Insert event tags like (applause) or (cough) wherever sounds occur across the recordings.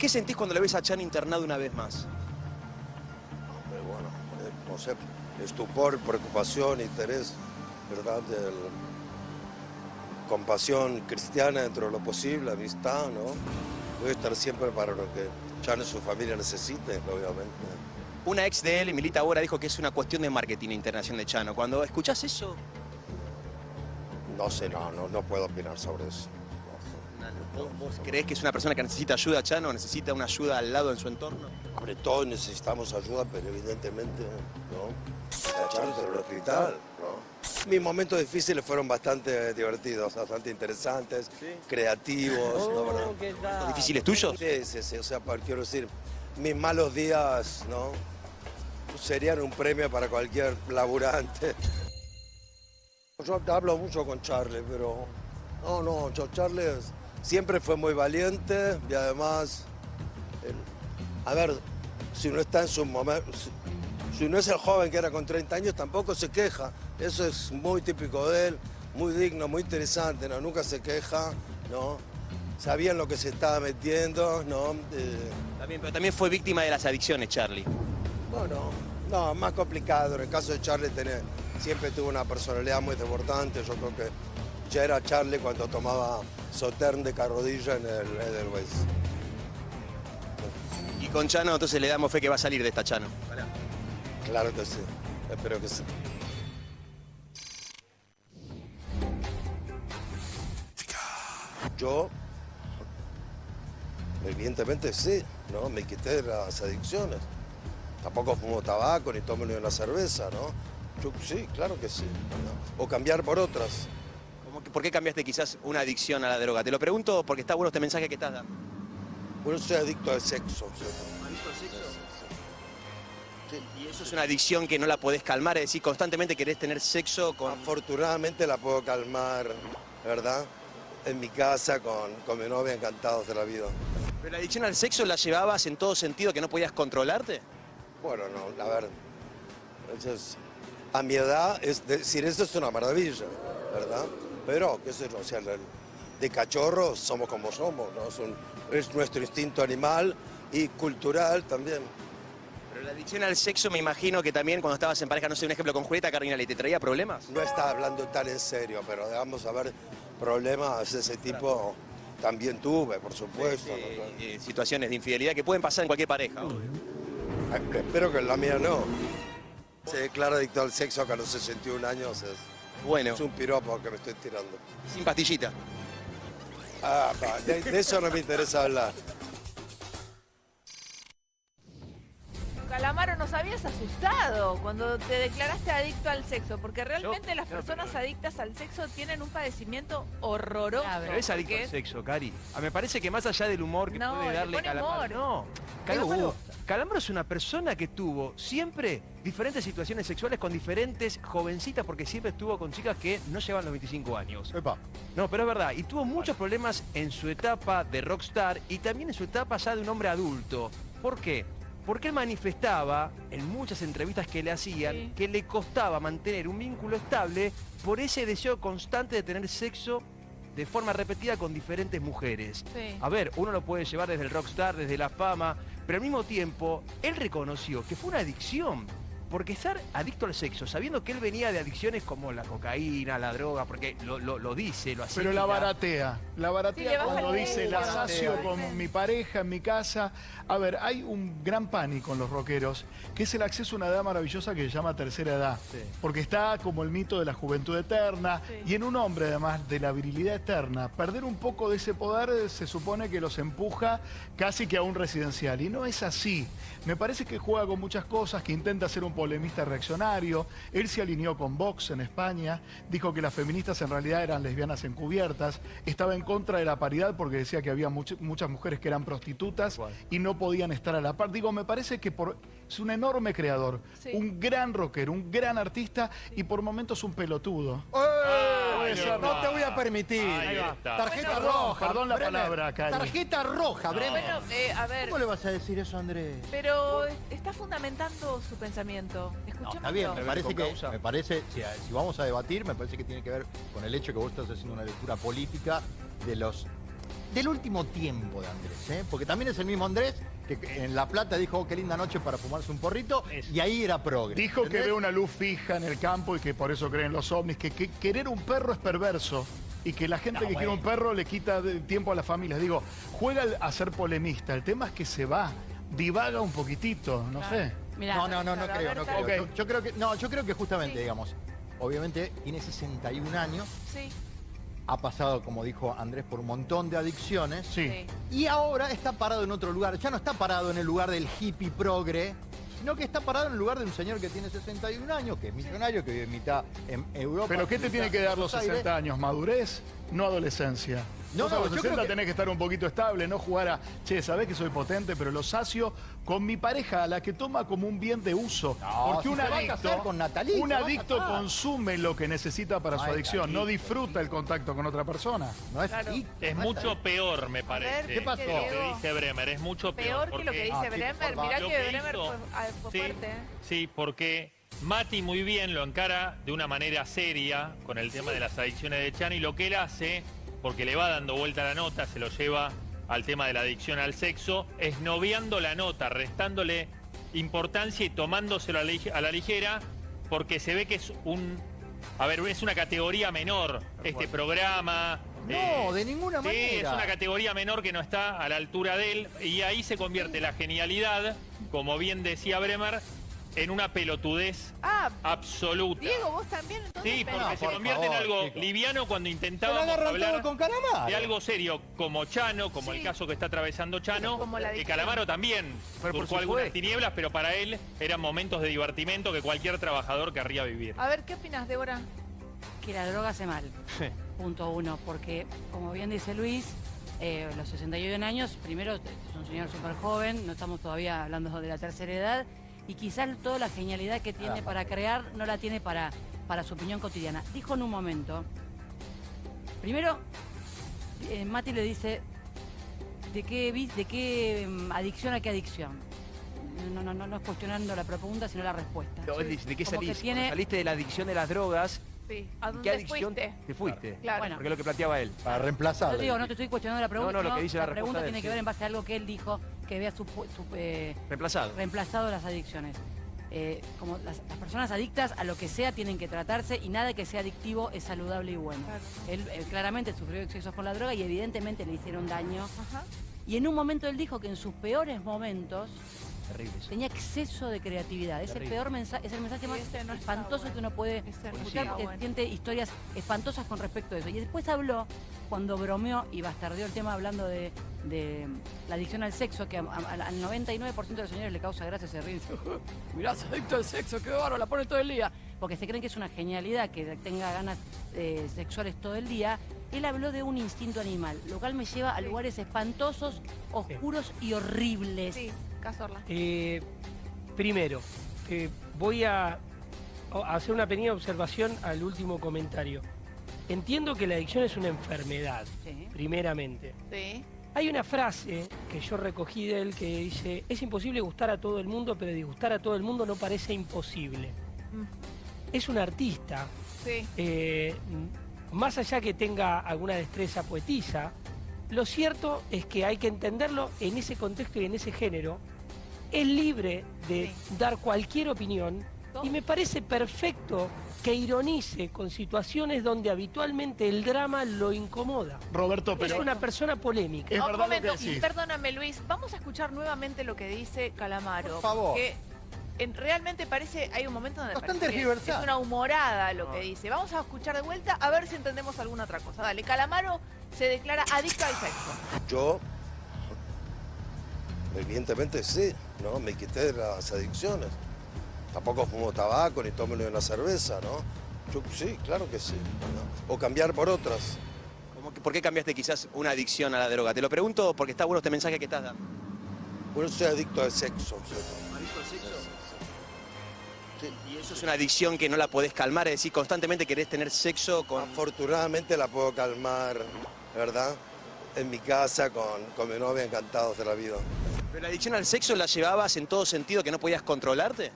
¿Qué sentís cuando le ves a Chan internado una vez más? Hombre, bueno, eh, no sé, estupor, preocupación, interés, ¿verdad? Compasión cristiana dentro de lo posible, amistad, ¿no? Voy a estar siempre para lo que Chan y su familia necesiten, obviamente. Una ex de él, Milita ahora, dijo que es una cuestión de marketing internación de Chano. Cuando escuchás eso, No sé, no, no, no puedo opinar sobre eso. ¿Vos, vos creés que es una persona que necesita ayuda, Chano? ¿Necesita una ayuda al lado en su entorno? Hombre, todos necesitamos ayuda, pero evidentemente, ¿no? La Chan en el hospital, ¿no? Mis momentos difíciles fueron bastante divertidos, bastante interesantes, creativos. ¿Los difíciles tuyos? Sí, sí, sí, o sea, quiero decir, mis malos días, ¿no? Serían un premio para cualquier laburante. Yo hablo mucho con Charlie, pero no, no, yo- Charlie es- siempre fue muy valiente y además, a ver, si uno está en su momento, si, si no es el joven que era con 30 años, tampoco se queja. Eso es muy típico de él, muy digno, muy interesante, ¿no? Nunca se queja, ¿no? Sabía en lo que se estaba metiendo, ¿no? Eh, También, pero también fue víctima de las adicciones, Charlie. bueno, no, más complicado. En el caso de Charlie siempre tuvo una personalidad muy desbordante. Yo creo que ya era Charlie cuando tomaba Sotern de carrodilla en el Edelweiss. Y con Chano, entonces le damos fe que va a salir de esta Chano. Claro que sí, espero que sí. Yo, evidentemente sí, ¿no? Me quité de las adicciones. Tampoco fumo tabaco ni tomo ni una cerveza, ¿no? Yo sí, claro que sí. ¿no? O cambiar por otras. ¿Cómo que- ¿Por qué cambiaste quizás una adicción a la droga? Te lo pregunto porque está bueno este mensaje que estás dando. Bueno, soy adicto al sexo. ¿sí? Y eso es una adicción que no la podés calmar, es decir, constantemente querés tener sexo con... Afortunadamente la puedo calmar, ¿verdad? En mi casa con, con mi novia, encantados de la vida. ¿Pero la adicción al sexo la llevabas en todo sentido que no podías controlarte? Bueno, no, a ver, eso es- a mi edad, es decir, eso es una maravilla, ¿verdad? Pero, qué sé yo, o sea, de cachorros somos como somos, ¿no? Es, un- es nuestro instinto animal y cultural también. Pero la adicción al sexo me imagino que también cuando estabas en pareja, no sé, un ejemplo con Julieta Cardinale, ¿te traía problemas? No está hablando tan en serio, pero vamos a ver, problemas de ese tipo también tuve, por supuesto. ¿no? Eh, eh, situaciones de infidelidad que pueden pasar en cualquier pareja. Espero que en la mía no. Se declara adicto al sexo que a los 61 años es, Bueno, es un piropo que me estoy tirando. sin pastillita. Ah, pa, de, de eso no me interesa hablar. Calamaro, nos habías asustado cuando te declaraste adicto al sexo, porque realmente las personas adictas al sexo tienen un padecimiento horroroso. Pero es adicto porque- al sexo, Cari. Ah, me parece que más allá del humor que No, puede le darle pone Calamaro. humor. No, Calamaro, Calamaro es una persona que tuvo siempre diferentes situaciones sexuales con diferentes jovencitas, porque siempre estuvo con chicas que no llevan los 25 años. No, pero es verdad. Y tuvo muchos problemas en su etapa de rockstar y también en su etapa ya de un hombre adulto. ¿Por qué? Porque él manifestaba en muchas entrevistas que le hacían Sí. que le costaba mantener un vínculo estable por ese deseo constante de tener sexo de forma repetida con diferentes mujeres. Sí. A ver, uno lo puede llevar desde el rockstar, desde la fama, pero al mismo tiempo él reconoció que fue una adicción. Porque estar adicto al sexo, sabiendo que él venía de adicciones como la cocaína, la droga, porque lo, lo- lo dice, lo hace. Pero la baratea, la Sí, baratea baja cuando dice la sacio Sí. con mi pareja en mi casa. A ver, hay un gran pánico en los rockeros, que es el acceso a una edad maravillosa que se llama tercera edad. Sí. Porque está como el mito de la juventud eterna. Sí. Y en un hombre, además, de la virilidad eterna, perder un poco de ese poder se supone que los empuja casi que a un residencial. Y no es así. Me parece que juega con muchas cosas, que intenta ser un polemista reaccionario. Él se alineó con Vox en España, dijo que las feministas en realidad eran lesbianas encubiertas, estaba en contra de la paridad porque decía que había much- muchas mujeres que eran prostitutas y no podían estar a la par. Digo, me parece que por, es un enorme creador, Sí. un gran rockero, un gran artista y por momentos un pelotudo. Puede ser, no te voy a permitir. Ahí. Tarjeta Bueno, roja. perdón la Bremer. palabra, Cari. Tarjeta roja, Bremer. Bueno, eh, a ver, ¿Cómo le vas a decir eso, Andrés? pero está fundamentando su pensamiento. Escuchémoslo. está bien, me parece que, me parece, si, si vamos a debatir, me parece que tiene que ver con el hecho que vos estás haciendo una lectura política de los del último tiempo de Andrés, ¿eh? porque también es el mismo Andrés que en La Plata dijo, oh, qué linda noche para fumarse un porrito, y ahí era progre. Dijo que ve una luz fija en el campo y que por eso creen los ovnis, que, que querer un perro es perverso y que la gente No, que quiere un perro le quita tiempo a las familias. Digo, juega a ser polemista. El tema es que se va, divaga un poquitito, no sé. Mirá, No, no, no, no creo, no creo. Yo, yo creo que, no, yo creo que justamente, Sí. digamos, obviamente tiene 61 años, Sí, ha pasado, como dijo Andrés, por un montón de adicciones. Sí. Y ahora está parado en otro lugar. Ya no está parado en el lugar del hippie progre, sino que está parado en el lugar de un señor que tiene 61 años, que es millonario, que vive mitad en Europa. Pero ¿qué te tiene que en dar los Buenos Aires. 60 años? ¿Madurez? No adolescencia. No, Vos a no, los yo 60 creo que- tenés que estar un poquito estable, no jugar a, che, sabés que soy potente, pero lo sacio con mi pareja, a la que toma como un bien de uso. No, Porque si un adicto, casar con Natalie, un adicto consume lo que necesita para su adicción, no disfruta el contacto con otra persona. No es Claro. Es No mucho peor, me parece. ¿qué pasó? Lo que dice Bremer, es mucho peor. Peor que lo que dice Ah, sí, Bremer. Mirá que, que Bremer hizo- fue, ah, fue Sí, fuerte. ¿eh? Sí, porque Mati muy bien lo encara de una manera seria con el tema de las adicciones de Chan y lo que él hace, porque le va dando vuelta la nota, se lo lleva al tema de la adicción al sexo, es noviando la nota, restándole importancia y tomándoselo a la, ligera, porque se ve que es un... A ver, es una categoría menor este programa. eh, No, de ninguna Sí, manera. es una categoría menor que no está a la altura de él y ahí se convierte la genialidad, como bien decía Bremer, en una pelotudez Ah, absoluta. Diego, vos también entonces Sí, porque No, se por convierte en algo liviano cuando intentábamos hablar con Calamaro. de algo serio como Chano, como Sí. el caso que está atravesando Chano, Como la que. Calamaro también Pero por algunas tinieblas, pero para él eran momentos de divertimento que cualquier trabajador querría vivir. A ver, ¿qué opinas, Débora? que la droga hace mal. Sí. Punto uno, porque como bien dice Luis, eh, los 61 años, primero es un señor súper joven, no estamos todavía hablando de la tercera edad, y quizás toda la genialidad que tiene Ah, para crear no la tiene para, para su opinión cotidiana. Dijo en un momento, primero, eh, Mati le dice, ¿de qué, de qué mm, adicción a qué adicción? No, no, no, no es cuestionando la pregunta, sino la respuesta. No, él dice, ¿De qué Como tiene- Cuando saliste de la adicción de las drogas, Sí. ¿A ¿qué dónde adicción fuiste? te fuiste? Claro. Bueno. Porque es lo que planteaba él. Para Yo digo, no te estoy cuestionando la pregunta. No, no, lo sino que dice la pregunta tiene que ver en base a algo que él dijo, que había supu- sup- eh, Reemplazado. reemplazado las adicciones. Eh, como las, las personas adictas a lo que sea tienen que tratarse y nada que sea adictivo es saludable y bueno. Claro. Él eh, claramente sufrió excesos con la droga y evidentemente le hicieron daño. Ajá. Y en un momento él dijo que en sus peores momentos Terrible eso. tenía exceso de creatividad. Es el peor mensaje, es el mensaje Sí, más no espantoso bueno. que uno puede escuchar porque bueno. siente historias espantosas con respecto a eso. Y después habló, cuando bromeó y bastardeó el tema hablando de, de la adicción al sexo, que a- a- al 99% de los señores le causa gracia ese río. (laughs) Mirá, es adicto al sexo, qué bárbaro, la pone todo el día. Porque se creen que es una genialidad que tenga ganas eh, sexuales todo el día. Él habló de un instinto animal, lo cual me lleva a lugares espantosos, oscuros y horribles. Sí, Cazorla. Eh, primero, eh, voy a, a hacer una pequeña observación al último comentario. Entiendo que la adicción es una enfermedad, Sí. primeramente. Sí. Hay una frase que yo recogí de él que dice, es imposible gustar a todo el mundo, pero disgustar a todo el mundo no parece imposible. Mm. Es un artista, Sí. eh, más allá que tenga alguna destreza poetisa, lo cierto es que hay que entenderlo en ese contexto y en ese género. Es libre de Sí. dar cualquier opinión y me parece perfecto que ironice con situaciones donde habitualmente el drama lo incomoda. Roberto, Es pero una persona polémica. es verdad lo que momento, decís. perdóname Luis, vamos a escuchar nuevamente lo que dice Calamaro. Por favor. Que en- realmente parece, hay un momento donde Bastante tergiversado. es una humorada lo que dice. Vamos a escuchar de vuelta a ver si entendemos alguna otra cosa. Dale, Calamaro se declara adicto al sexo. Yo, evidentemente sí, ¿no? Me quité de las adicciones. Tampoco fumo tabaco ni tomo ni una cerveza, ¿no? Yo sí, claro que sí. ¿no? O cambiar por otras. ¿Cómo que- ¿Por qué cambiaste quizás una adicción a la droga? Te lo pregunto porque está bueno este mensaje que estás dando. Bueno, soy adicto al sexo. ¿Adicto al sexo? Sí. Y eso es una adicción que no la podés calmar, es decir, constantemente querés tener sexo con... Afortunadamente la puedo calmar, ¿verdad? En mi casa con, con mi novia encantados de la vida. ¿Pero la adicción al sexo la llevabas en todo sentido que no podías controlarte?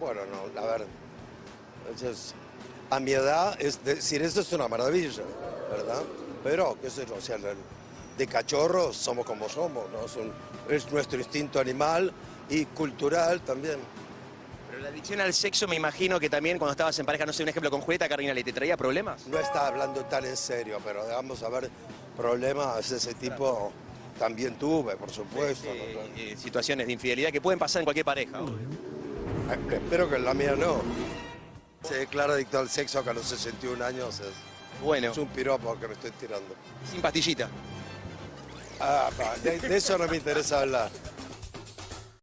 Bueno, no, a ver, es- a mi edad es decir eso es una maravilla, ¿verdad? Pero, qué sé yo, o sea, de cachorros somos como somos, ¿no? Es, nuestro instinto animal y cultural también. Pero la adicción al sexo me imagino que también cuando estabas en pareja, no sé, un ejemplo con Julieta Cardinale, ¿te traía problemas? No está hablando tan en serio, pero vamos a ver problemas de ese tipo también tuve, por supuesto. Eh, eh, situaciones de infidelidad que pueden pasar en cualquier pareja. obvio. Eh, Espero que en la mía no. Se declara adicto al sexo que a los 61 años es, Bueno, es un piropo que me estoy tirando. sin pastillita. Ah, de, de eso no me interesa hablar.